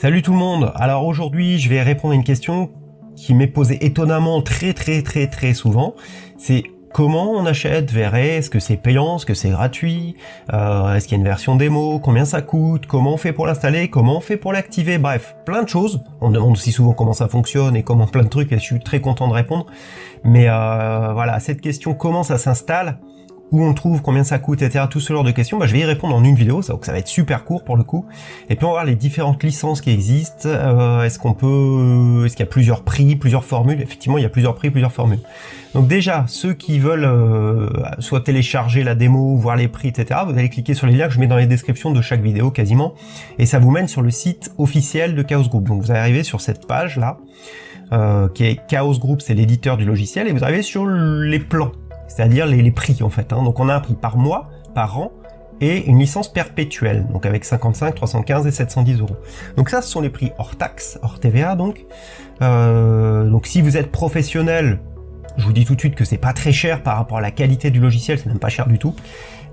Salut tout le monde. Alors aujourd'hui je vais répondre à une question qui m'est posée étonnamment très très très très souvent. C'est comment on achète VRE Est-ce que c'est payant? Est-ce que c'est gratuit? Euh, Est-ce qu'il y a une version démo? Combien ça coûte? Comment on fait pour l'installer? Comment on fait pour l'activer? Bref, plein de choses. On me demande aussi souvent comment ça fonctionne et comment plein de trucs et je suis très content de répondre. Mais euh, voilà, cette question comment ça s'installe? Où on trouve, combien ça coûte, etc. Tout ce genre de questions, bah, je vais y répondre en une vidéo, ça va être super court pour le coup. Et puis on va voir les différentes licences qui existent. Euh, est-ce qu'on peut, est-ce qu'il y a plusieurs prix, plusieurs formules? Effectivement, il y a plusieurs prix, plusieurs formules. Donc déjà, ceux qui veulent euh, soit télécharger la démo, voir les prix, etc. Vous allez cliquer sur les liens que je mets dans les descriptions de chaque vidéo quasiment, et ça vous mène sur le site officiel de Chaos Group. Donc vous allez arriver sur cette page là. Euh, qui est Chaos Group, c'est l'éditeur du logiciel, et vous arrivez sur les plans c'est-à-dire les, prix en fait. Hein. Donc on a un prix par mois, par an, et une licence perpétuelle, donc avec 55, 315 et 710 euros. Donc ça, ce sont les prix hors taxe, hors TVA donc. Euh, donc si vous êtes professionnel, je vous dis tout de suite que c'est pas très cher par rapport à la qualité du logiciel, c'est même pas cher du tout.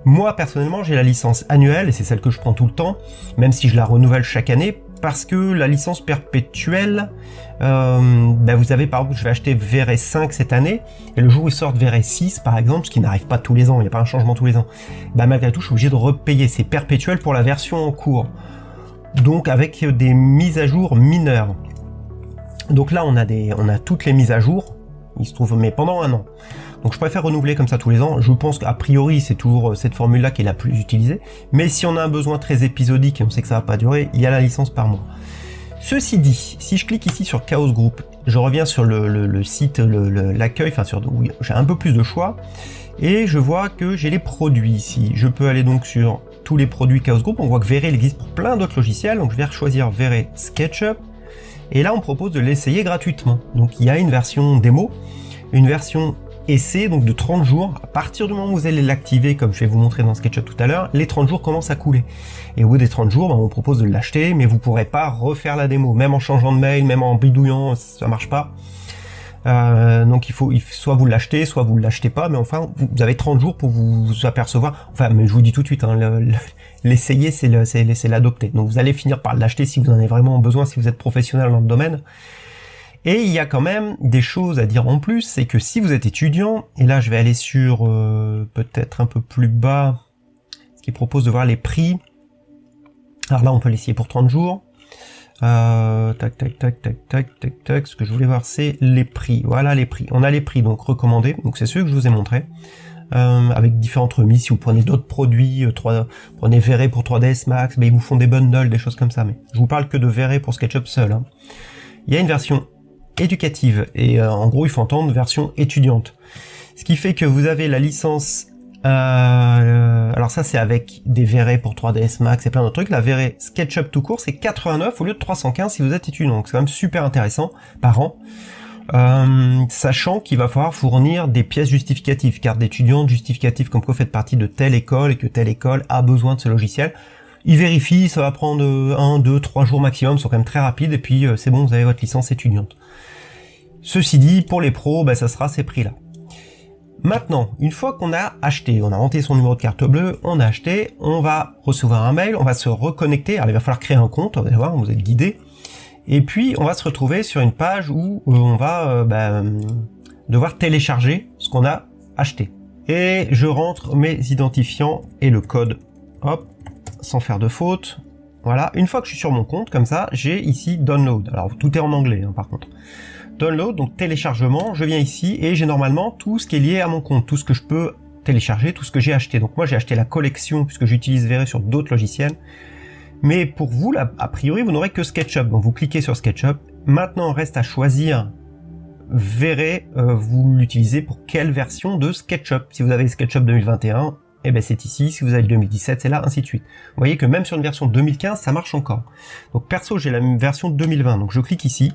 Moi personnellement, j'ai la licence annuelle et c'est celle que je prends tout le temps, même si je la renouvelle chaque année parce que la licence perpétuelle, euh, ben vous avez par exemple, je vais acheter VRS 5 cette année, et le jour où ils sortent VRS 6 par exemple, ce qui n'arrive pas tous les ans, il n'y a pas un changement tous les ans, ben malgré tout je suis obligé de repayer, c'est perpétuel pour la version en cours. Donc avec des mises à jour mineures. Donc là on a, des, on a toutes les mises à jour, il se trouve, mais pendant un an. Donc je préfère renouveler comme ça tous les ans. Je pense qu'a priori c'est toujours euh, cette formule-là qui est la plus utilisée. Mais si on a un besoin très épisodique et on sait que ça va pas durer, il y a la licence par mois. Ceci dit, si je clique ici sur Chaos Group, je reviens sur le, site, l'accueil, enfin sur j'ai un peu plus de choix, et je vois que j'ai les produits ici. Je peux aller donc sur tous les produits Chaos Group, on voit que Vere existe pour plein d'autres logiciels, donc je vais choisir Vere SketchUp, et là on propose de l'essayer gratuitement. Donc il y a une version démo, une version essai donc de 30 jours. À partir du moment où vous allez l'activer, comme je vais vous montrer dans SketchUp tout à l'heure, les 30 jours commencent à couler. Et au bout des 30 jours, ben, on propose de l'acheter, mais vous pourrez pas refaire la démo, même en changeant de mail, même en bidouillant, ça marche pas. Euh, donc il faut, soit vous l'achetez, soit vous ne l'achetez pas, mais enfin vous avez 30 jours pour vous apercevoir. Enfin, mais je vous dis tout de suite, hein, l'essayer c'est l'adopter. Donc vous allez finir par l'acheter si vous en avez vraiment besoin, si vous êtes professionnel dans le domaine. Et il y a quand même des choses à dire en plus, c'est que si vous êtes étudiant, et là je vais aller sur euh, peut-être un peu plus bas, ce qui propose de voir les prix. Alors là on peut l'essayer pour 30 jours. Euh, tac, tac, tac, tac, tac, tac, tac. Ce que je voulais voir, c'est les prix. Voilà les prix. On a les prix donc recommandés. Donc c'est ceux que je vous ai montré. Euh, avec différentes remises. Si vous prenez d'autres produits, 3, prenez Verre pour 3ds Max, mais ils vous font des bundles, des choses comme ça. Mais je vous parle que de Verre pour SketchUp seul. Hein. Il y a une version éducative. Et euh, en gros, il faut entendre version étudiante. Ce qui fait que vous avez la licence... Euh, alors ça, c'est avec des verrets pour 3ds Max et plein d'autres trucs. La verrée SketchUp tout court, c'est 89 au lieu de 315 si vous êtes étudiant. Donc c'est quand même super intéressant par an. Euh, sachant qu'il va falloir fournir des pièces justificatives, carte d'étudiante justificative comme quoi vous faites partie de telle école et que telle école a besoin de ce logiciel. Il vérifie, ça va prendre 1, 2, 3 jours maximum, sont quand même très rapides, et puis c'est bon, vous avez votre licence étudiante. Ceci dit, pour les pros, ben, ça sera ces prix-là. Maintenant, une fois qu'on a acheté, on a rentré son numéro de carte bleue, on a acheté, on va recevoir un mail, on va se reconnecter, alors il va falloir créer un compte, vous allez voir, vous êtes guidé, et puis on va se retrouver sur une page où euh, on va euh, ben, devoir télécharger ce qu'on a acheté. Et je rentre mes identifiants et le code, hop, sans faire de faute. Voilà, une fois que je suis sur mon compte, comme ça, j'ai ici Download. Alors tout est en anglais hein, par contre download, donc téléchargement, je viens ici et j'ai normalement tout ce qui est lié à mon compte, tout ce que je peux télécharger, tout ce que j'ai acheté. Donc moi j'ai acheté la collection puisque j'utilise Vere sur d'autres logiciels. Mais pour vous, là, a priori, vous n'aurez que SketchUp. Donc vous cliquez sur SketchUp. Maintenant, reste à choisir Vere, euh, vous l'utilisez pour quelle version de SketchUp? Si vous avez SketchUp 2021, eh ben c'est ici. Si vous avez le 2017, c'est là, ainsi de suite. Vous voyez que même sur une version 2015, ça marche encore. Donc perso, j'ai la même version 2020. Donc je clique ici.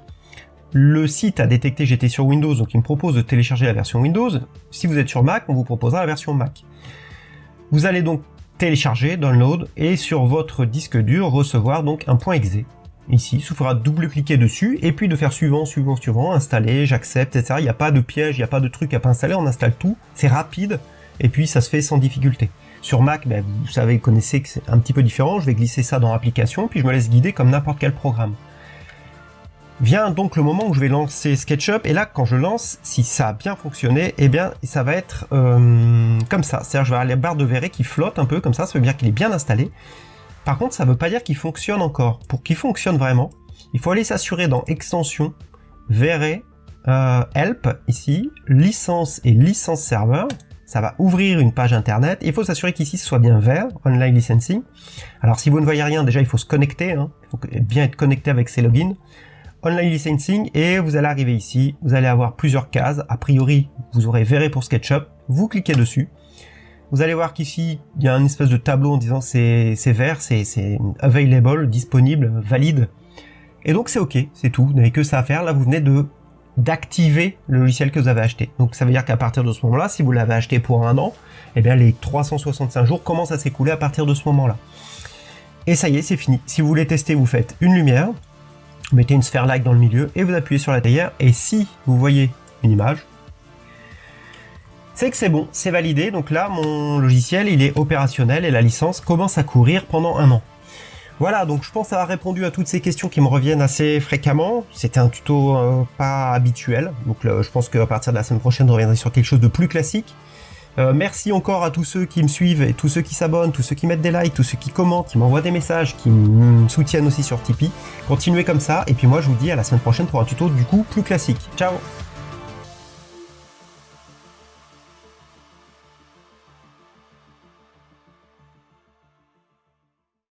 Le site a détecté j'étais sur Windows, donc il me propose de télécharger la version Windows. Si vous êtes sur Mac, on vous proposera la version Mac. Vous allez donc télécharger, download, et sur votre disque dur recevoir donc un point .exe. Ici, il suffira de double-cliquer dessus, et puis de faire suivant, suivant, suivant, installer, j'accepte, etc. Il n'y a pas de piège, il n'y a pas de truc à pas installer, on installe tout, c'est rapide, et puis ça se fait sans difficulté. Sur Mac, ben, vous savez, connaissez que c'est un petit peu différent. Je vais glisser ça dans l'application, puis je me laisse guider comme n'importe quel programme. Vient donc le moment où je vais lancer SketchUp, et là, quand je lance, si ça a bien fonctionné, eh bien, ça va être euh, comme ça. C'est-à-dire, je vais avoir la barre de verret qui flotte un peu comme ça, ça veut dire qu'il est bien installé. Par contre, ça ne veut pas dire qu'il fonctionne encore. Pour qu'il fonctionne vraiment, il faut aller s'assurer dans Extension, Verret, euh, Help, ici, Licence et Licence Serveur. Ça va ouvrir une page internet. Il faut s'assurer qu'ici ce soit bien vert, Online Licensing. Alors si vous ne voyez rien, déjà il faut se connecter. Hein. Il faut bien être connecté avec ses logins. Online Licensing et vous allez arriver ici. Vous allez avoir plusieurs cases. A priori, vous aurez Verret pour SketchUp. Vous cliquez dessus. Vous allez voir qu'ici, il y a un espèce de tableau en disant c'est vert, c'est available, disponible, valide. Et donc c'est ok, c'est tout, vous n'avez que ça à faire. Là, vous venez de d'activer le logiciel que vous avez acheté. Donc ça veut dire qu'à partir de ce moment-là, si vous l'avez acheté pour un an, eh bien les 365 jours commencent à s'écouler à partir de ce moment-là. Et ça y est, c'est fini. Si vous voulez tester, vous faites une lumière, vous mettez une sphère like dans le milieu et vous appuyez sur la théière. Et si vous voyez une image, c'est que c'est bon, c'est validé. Donc là, mon logiciel, il est opérationnel et la licence commence à courir pendant un an. Voilà, donc je pense avoir répondu à toutes ces questions qui me reviennent assez fréquemment. C'était un tuto euh, pas habituel, donc je pense qu'à partir de la semaine prochaine, je reviendrai sur quelque chose de plus classique. Euh, merci encore à tous ceux qui me suivent et tous ceux qui s'abonnent, tous ceux qui mettent des likes, tous ceux qui commentent, qui m'envoient des messages, qui me soutiennent aussi sur Tipeee. Continuez comme ça, et puis moi je vous dis à la semaine prochaine pour un tuto du coup plus classique. Ciao